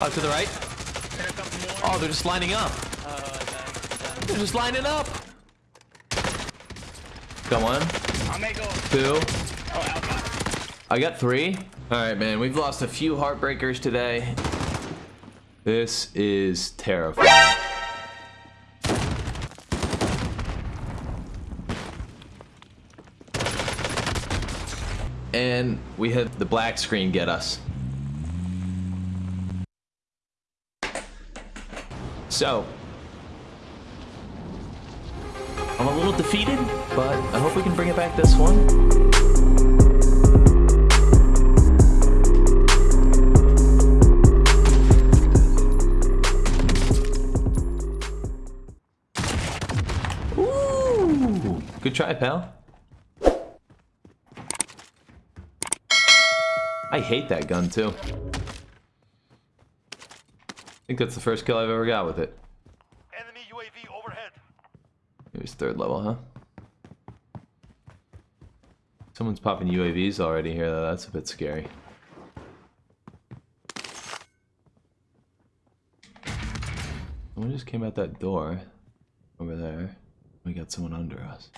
Oh, to the right. Oh, they're just lining up. They're just lining up. Got one. Two. I got three. All right, man. We've lost a few heartbreakers today. This is terrifying. And we had the black screen get us. So, I'm a little defeated, but I hope we can bring it back this one. Good try, pal. I hate that gun too. I think that's the first kill I've ever got with it. Enemy UAV overhead. It was third level, huh? Someone's popping UAVs already here, though. That's a bit scary. Someone just came out that door over there. We got someone under us.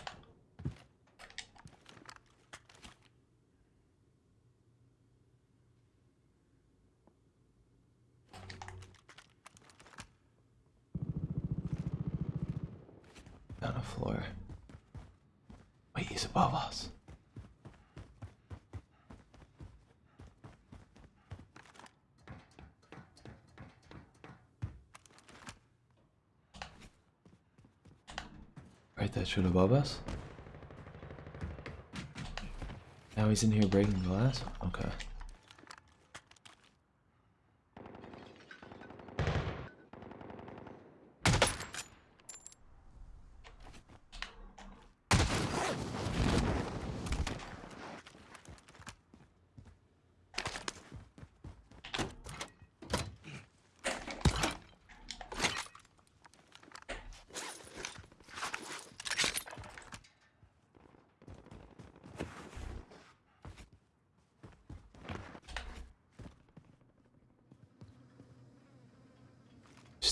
Floor. Wait, he's above us. Right, that shit above us? Now he's in here breaking glass? Okay.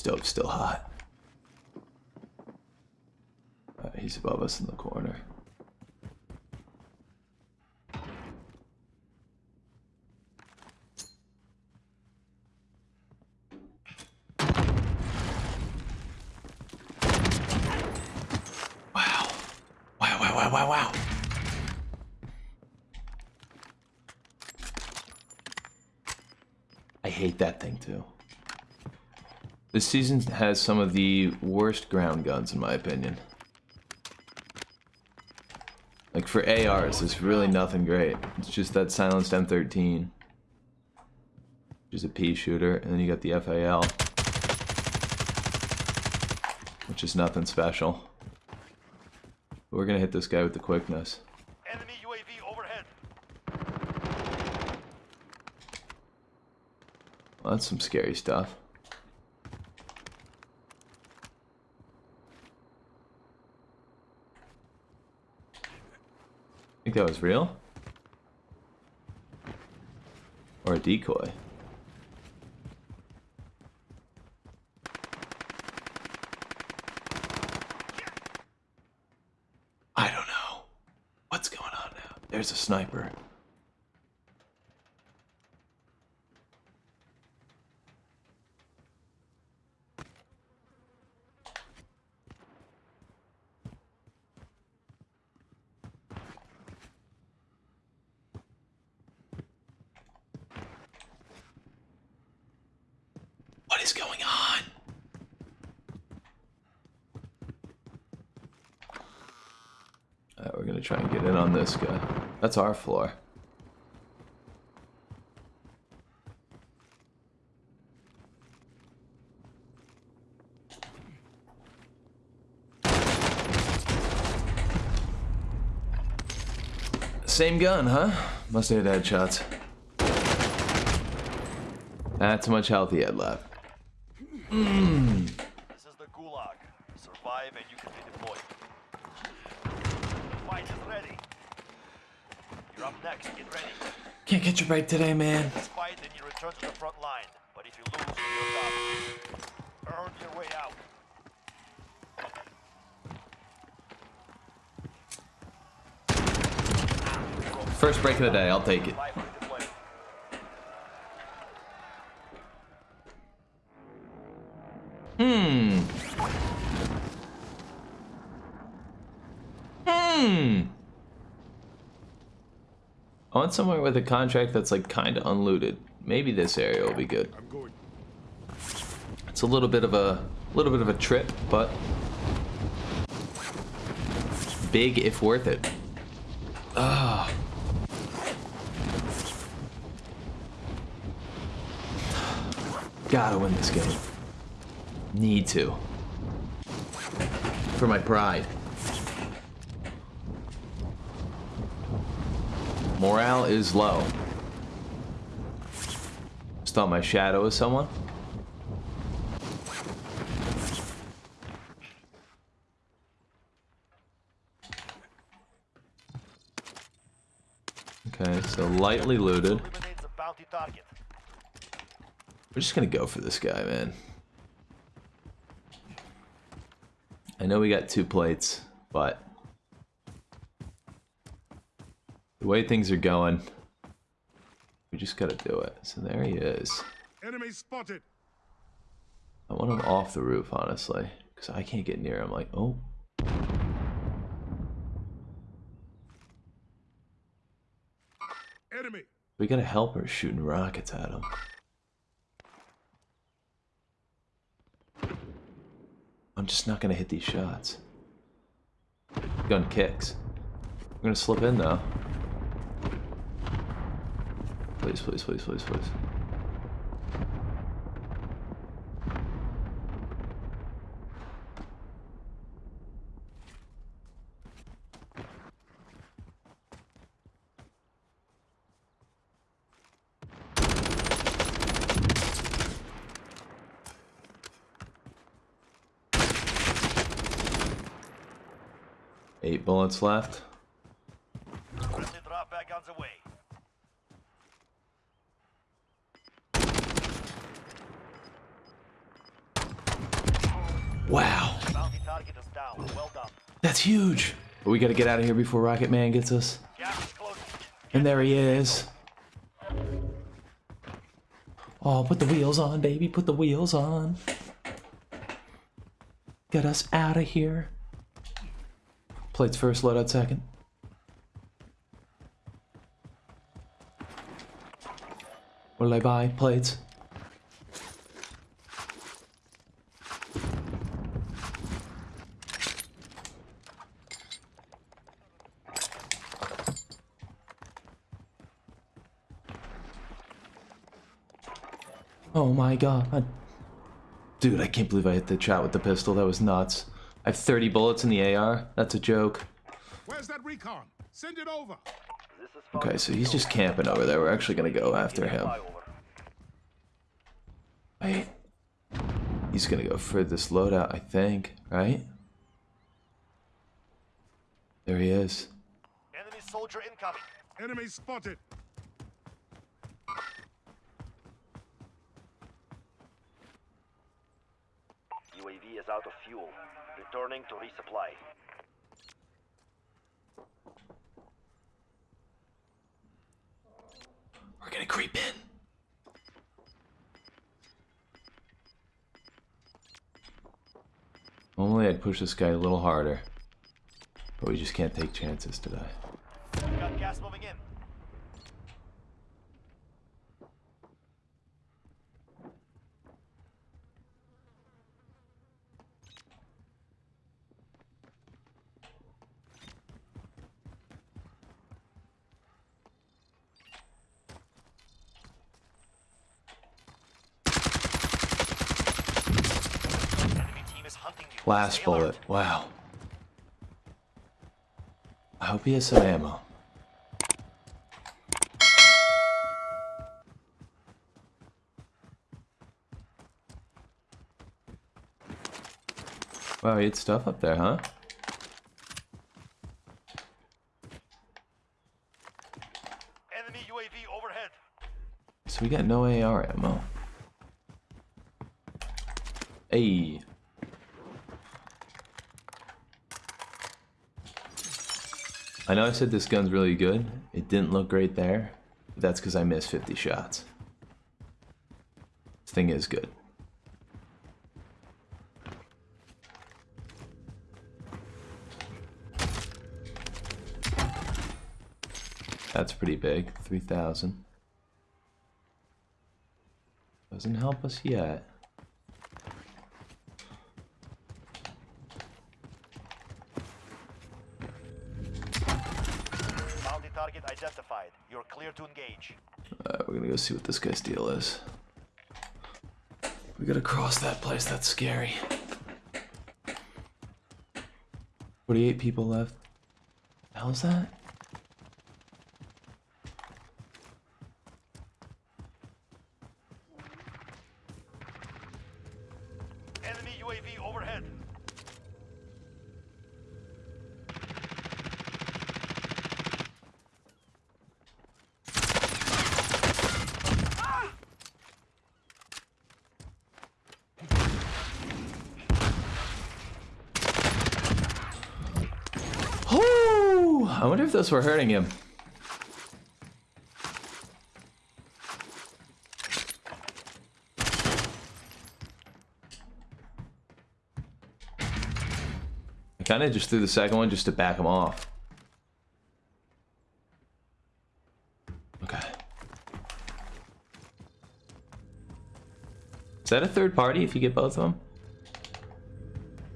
Stove's still hot. Uh, he's above us in the corner. Wow, wow, wow, wow, wow. I hate that thing too. This season has some of the worst ground guns, in my opinion. Like, for ARs, there's really nothing great. It's just that silenced M13. Which is a pea shooter, and then you got the FAL. Which is nothing special. But we're gonna hit this guy with the quickness. Enemy UAV overhead. Well, that's some scary stuff. That was real? Or a decoy? I don't know. What's going on now? There's a sniper. Is going on? Alright, we're gonna try and get in on this guy. That's our floor. Same gun, huh? Must have hit headshots. That's much health he had left. This is the Gulag. Survive and you can be deployed. Fight is ready. You're up next. Get ready. Can't catch a break today, man. Fight, then you return to the front line. But if If you lose, you're done. Earn your way out. First break of the day, I'll take it. Want somewhere with a contract that's like kind of unlooted. Maybe this area will be good. It's a little bit of a little bit of a trip, but big if worth it. Ah. Gotta win this game. Need to. For my pride. Morale is low. Just thought my shadow was someone. Okay, so lightly looted. We're just gonna go for this guy, man. I know we got two plates, but the way things are going, we just gotta do it. So there he is. Enemy spotted. I want him off the roof, honestly, because I can't get near him. Like, oh, Enemy. we got a helper shooting rockets at him. I'm just not gonna hit these shots. Gun kicks. I'm gonna slip in though. Please, please, please, please, please. Eight bullets left. Friendly drop back on the way. Wow, Bounty target is down. Well done. that's huge. But we gotta get out of here before Rocket Man gets us. And there he is. Oh, put the wheels on, baby. Put the wheels on. Get us out of here. Plates first, loadout second. What did I buy? Plates. Oh my god. Dude, I can't believe I hit the chat with the pistol. That was nuts. I have 30 bullets in the AR. That's a joke. Where's that recon? Send it over. Okay, so he's just camping over there. We're actually gonna go after him. Wait. He's gonna go for this loadout, I think, right? There he is. Enemy soldier incoming. Enemy spotted. UAV is out of fuel. Returning to resupply. We're gonna creep in. Normally I'd push this guy a little harder. But we just can't take chances today. Got gas moving in. Enemy team is hunting you. Last Stay alert. bullet. Wow. I hope he has some ammo. Wow, he had stuff up there, huh? Enemy UAV overhead. So we got no AR ammo. Hey. I know I said this gun's really good. It didn't look great there. But that's because I missed 50 shots. This thing is good. That's pretty big. 3,000. Doesn't help us yet. See what this guy's deal is. We gotta cross that place, that's scary. 48 people left. Hell's that? Enemy UAV overhead. Oh! I wonder if those were hurting him. I kind of just threw the second one just to back him off. Okay. Is that a third party if you get both of them?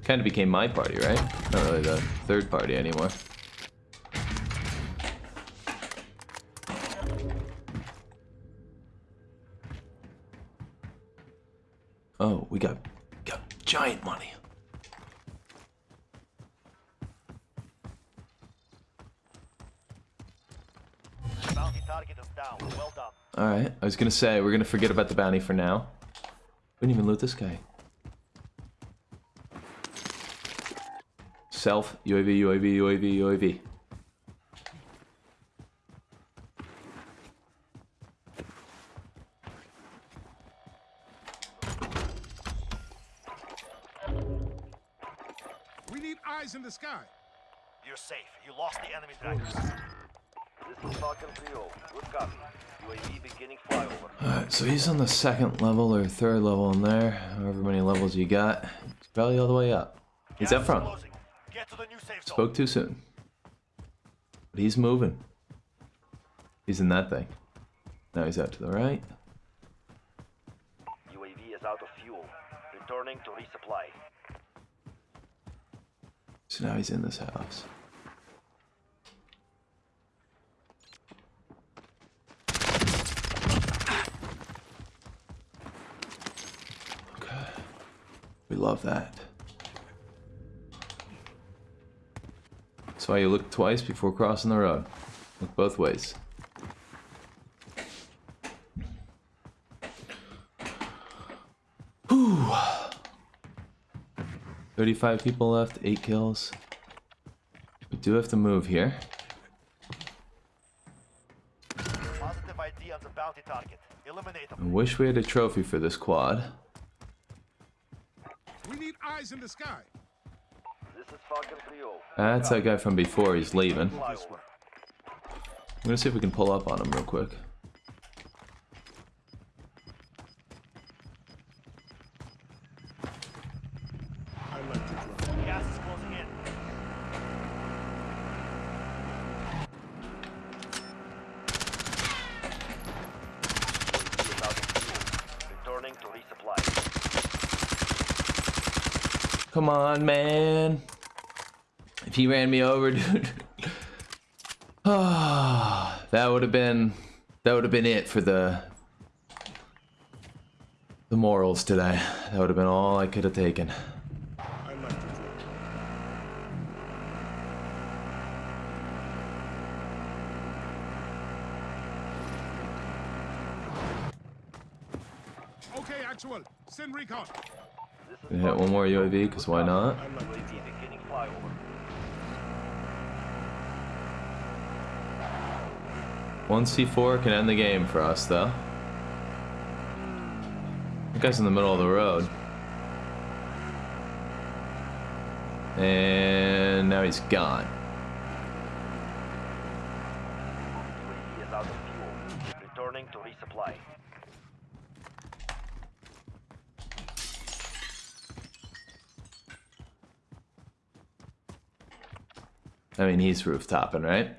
Kind of became my party, right? Not really the third party anymore. Oh, we got got giant money. Well. All right, I was gonna say we're gonna forget about the bounty for now. We didn't even loot this guy. Self UAV UAV UAV UAV. Second level or third level in there. However many levels you got. It's probably all the way up. He's up front. Get to the new safe. Spoke too soon. But he's moving. He's in that thing. Now he's out to the right. UAV is out of fuel. Returning to resupply. So now he's in this house. We love that. That's why you look twice before crossing the road. Look both ways. Whew. 35 people left, 8 kills. We do have to move here. Positive ID on the bounty target. Eliminate I wish we had a trophy for this quad. We need eyes in the sky. This is Falcon 3 uh, That's that guy from before, he's leaving. I'm gonna see if we can pull up on him real quick. I like to drive. Gas is closing in. UAV is out of fuel. Returning to resupply. Come on, man. If he ran me over, dude. That would have been that would have been it for the the morals today. That would have been all I could have taken. Okay, actual. Send recon. Hit one more UAV, because why not? One C4 can end the game for us, though. That guy's in the middle of the road. And now he's gone. I mean, he's rooftopping, right?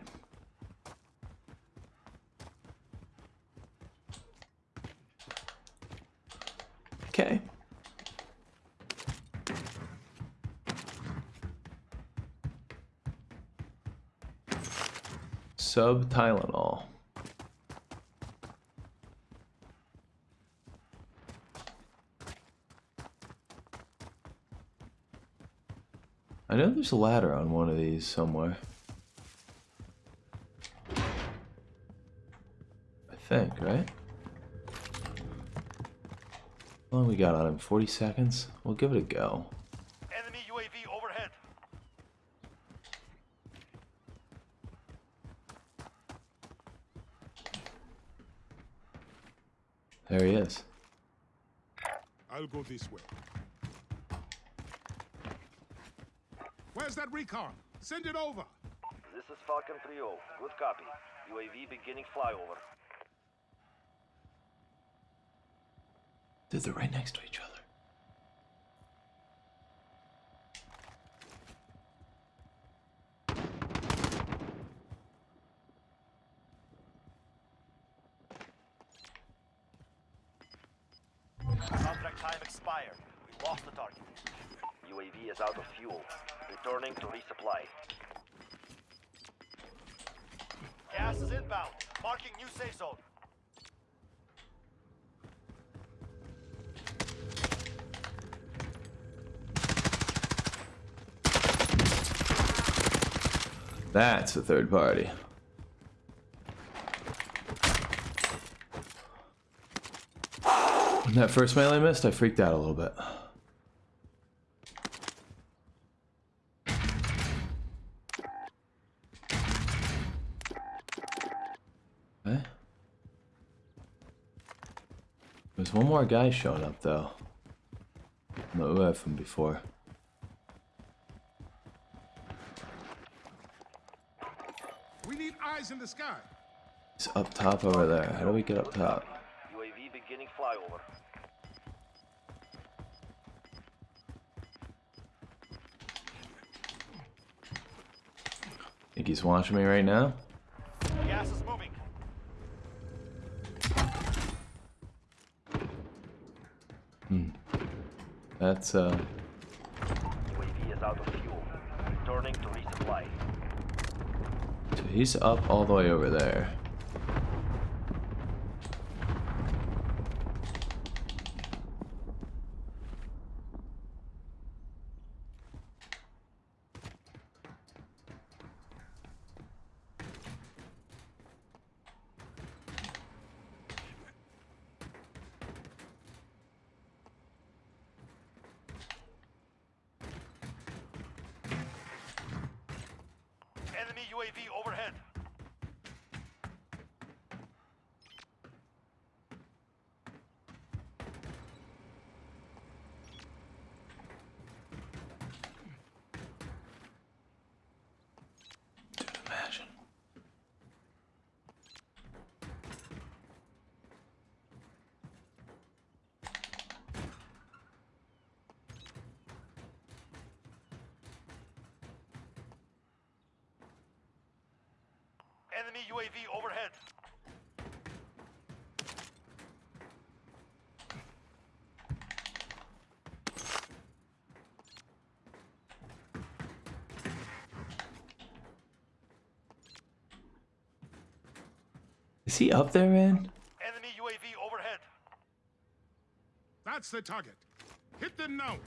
Okay. Sub Tylenol. I know there's a ladder on one of these somewhere. I think, right? How long we got on him? 40 seconds? We'll give it a go. Enemy UAV overhead. There he is. I'll go this way. Where's that recon? Send it over. This is Falcon 3-0. Good copy. UAV beginning flyover. Dude, they're right next to each other. Contract time expired. We lost the target. UAV is out of fuel. Returning to resupply. Gas is inbound. Marking new safe zone. That's a third party. When that first melee missed, I freaked out a little bit. Okay. There's one more guy showing up though. No, UF from before. We need eyes in the sky. He's up top over there. How do we get up top? UAV beginning flyover. Think he's watching me right now? Gas is moving. That's uh UAV is out of fuel. Returning to resupply. so he's up all the way over there. Enemy UAV overhead. Dude, imagine. Enemy UAV overhead. Is he up there, man? Enemy UAV overhead. That's the target. Hit them now.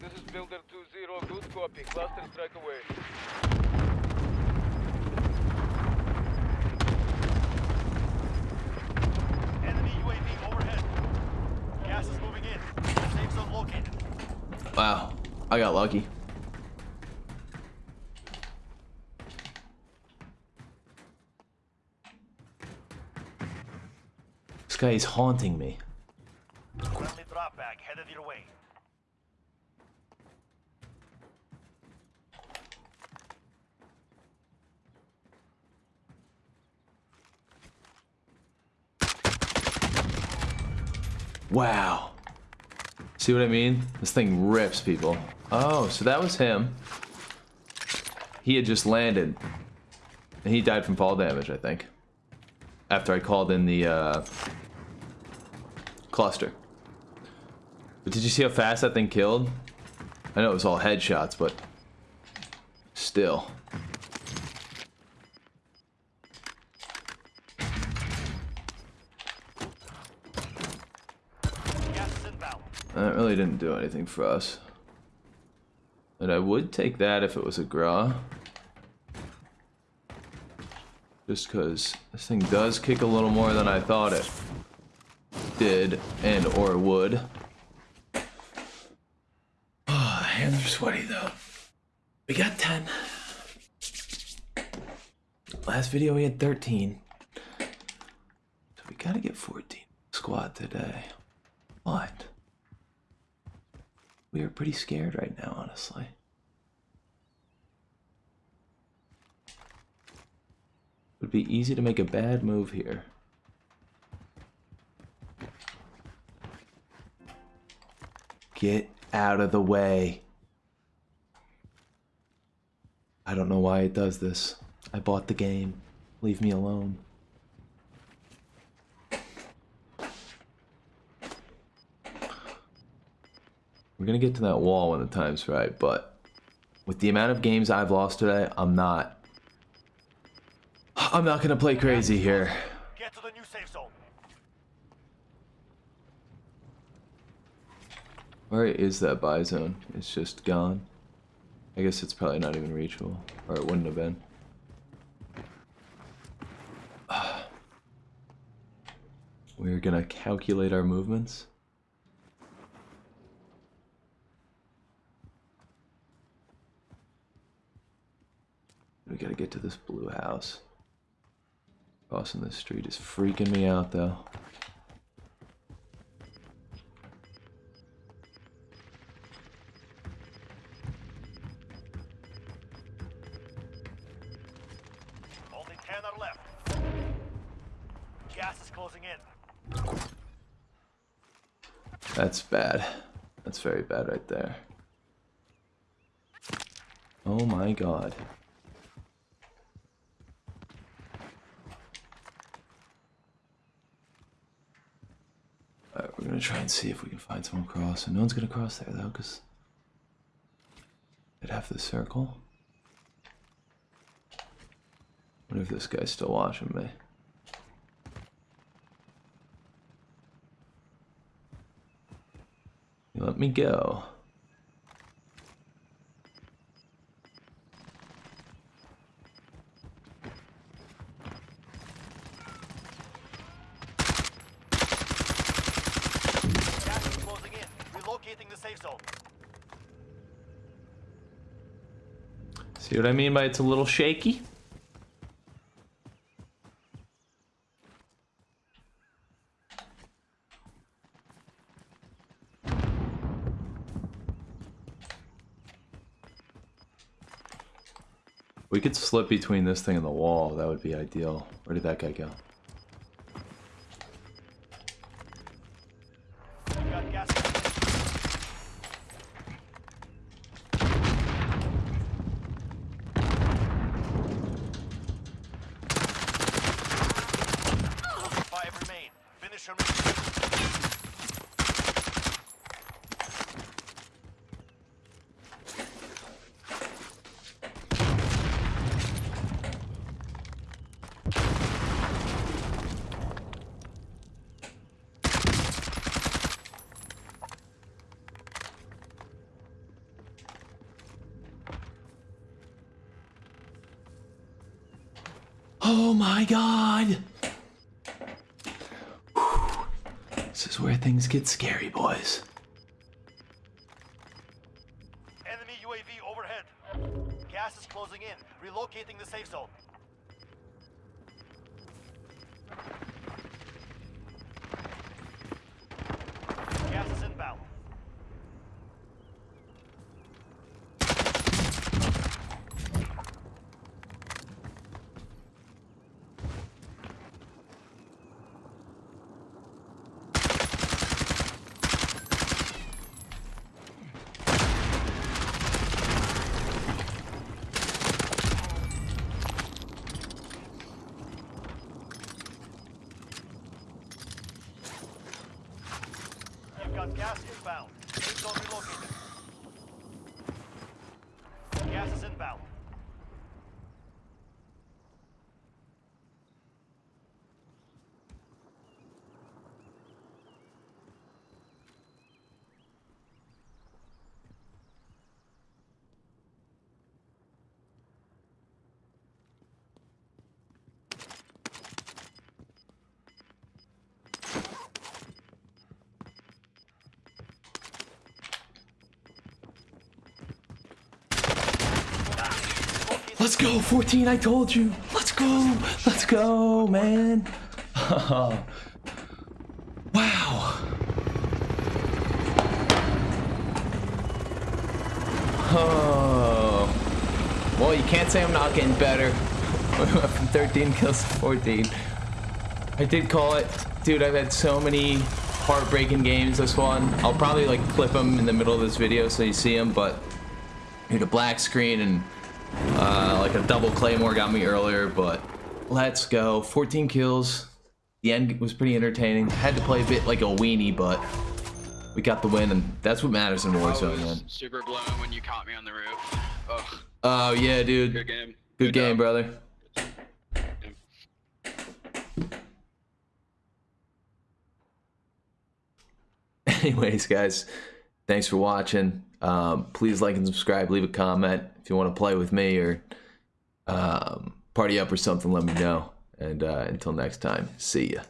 This is Builder 2-0, good copy. Cluster strike away. located. Wow, I got lucky. This guy is haunting me. Friendly drop bag headed your way. Wow. See what I mean? This thing rips people. Oh, so that was him. He had just landed. And he died from fall damage, I think. After I called in the uh, cluster. But did you see how fast that thing killed? I know it was all headshots, but still. That really didn't do anything for us. But I would take that if it was a Grau. Just because this thing does kick a little more than I thought it did and or would. Oh, hands are sweaty though. We got 10. Last video we had 13. So we gotta get 14 squad today. What? We are pretty scared right now, honestly. It would be easy to make a bad move here. Get out of the way. I don't know why it does this. I bought the game. Leave me alone. We're gonna get to that wall when the time's right, but with the amount of games I've lost today, I'm not. I'm not gonna play crazy here. Get to the new safe zone. Where is that buy zone? It's just gone. I guess it's probably not even reachable, or it wouldn't have been. We're gonna calculate our movements. We gotta get to this blue house. Crossing this street is freaking me out though. Only 10 are left. Gas is closing in. That's bad. That's very bad right there. Oh my god. We're gonna try and see if we can find someone cross. And no one's gonna cross there though, because they'd have the circle. What if this guy's still watching me? You let me go. Gas is closing in. Relocating the safe zone. See what I mean by it's a little shaky? We could slip between this thing and the wall. That would be ideal. Where did that guy go? We got gas. Five remain. Finish your mission. Oh my god! Whew. This is where things get scary, boys. Enemy UAV overhead. Gas is closing in. Relocating the safe zone. Gas is inbound. Inbound. Safe zone relocated. Gas is inbound. Let's go, 14, I told you. Let's go. Let's go, man. wow. Oh. Well, you can't say I'm not getting better. From 13 kills to 14. I did call it. Dude, I've had so many heartbreaking games this one. I'll probably like clip them in the middle of this video so you see them, but dude, a black screen and uh, like a double claymore got me earlier, but let's go. 14 kills. The end was pretty entertaining. Had to play a bit like a weenie, but we got the win, and that's what matters in Warzone, man. super blown when you caught me on the roof. Oh, Oh yeah, dude. good game. Good game, job. brother. Anyways, guys, thanks for watching. Um, please like and subscribe. Leave a comment if you want to play with me or um, party up or something. Let me know. And uh, until next time, see ya.